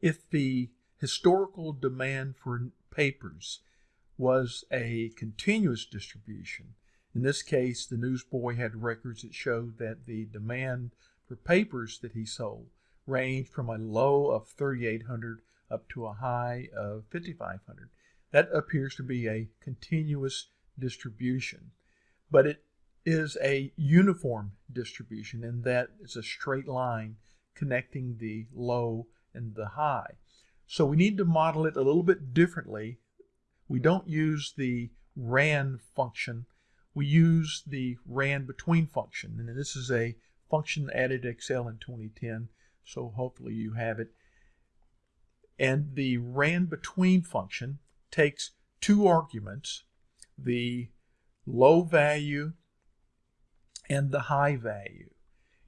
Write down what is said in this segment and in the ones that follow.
If the historical demand for papers was a continuous distribution, in this case, the newsboy had records that showed that the demand for papers that he sold ranged from a low of 3,800 up to a high of 5,500. That appears to be a continuous distribution, but it is a uniform distribution in that it's a straight line connecting the low and the high. So we need to model it a little bit differently. We don't use the RAND function. We use the RAND between function. And this is a function added to Excel in 2010. So hopefully you have it. And the RAND between function takes two arguments, the low value and the high value.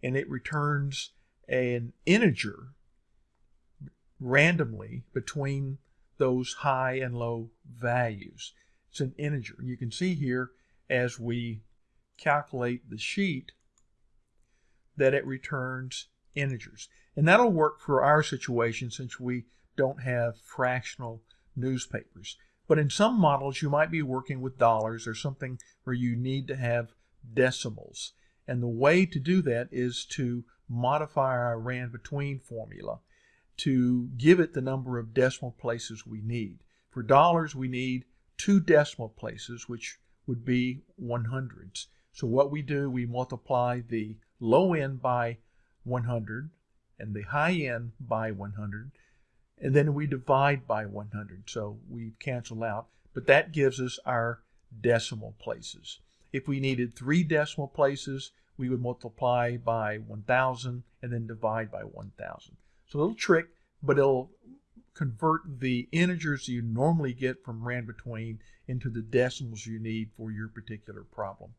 And it returns an integer randomly between those high and low values. It's an integer. You can see here as we calculate the sheet that it returns integers. And that'll work for our situation since we don't have fractional newspapers. But in some models, you might be working with dollars or something where you need to have decimals. And the way to do that is to modify our RAND between formula to give it the number of decimal places we need. For dollars, we need two decimal places, which would be 100s. So what we do, we multiply the low end by 100 and the high end by 100, and then we divide by 100. So we cancel out, but that gives us our decimal places. If we needed three decimal places, we would multiply by 1,000 and then divide by 1,000. So a little trick, but it'll convert the integers you normally get from RAND between into the decimals you need for your particular problem.